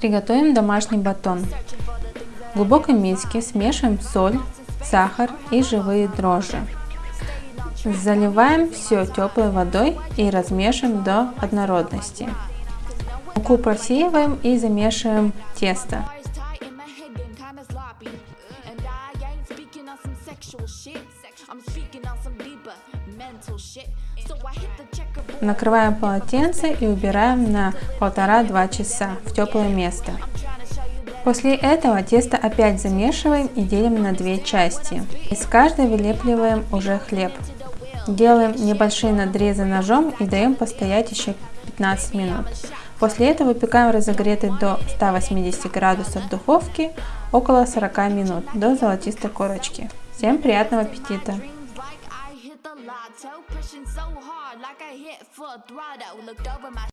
Приготовим домашний батон. В глубокой миске смешиваем соль, сахар и живые дрожжи. Заливаем все теплой водой и размешиваем до однородности. Муку просеиваем и замешиваем тесто. Накрываем полотенце и убираем на полтора-два часа в теплое место. После этого тесто опять замешиваем и делим на две части. Из каждой вылепливаем уже хлеб. Делаем небольшие надрезы ножом и даем постоять еще 15 минут. После этого выпекаем разогретый до 180 градусов в духовке около 40 минут до золотистой корочки. Всем приятного аппетита! Pushing so hard like I hit full throttle. Looked over my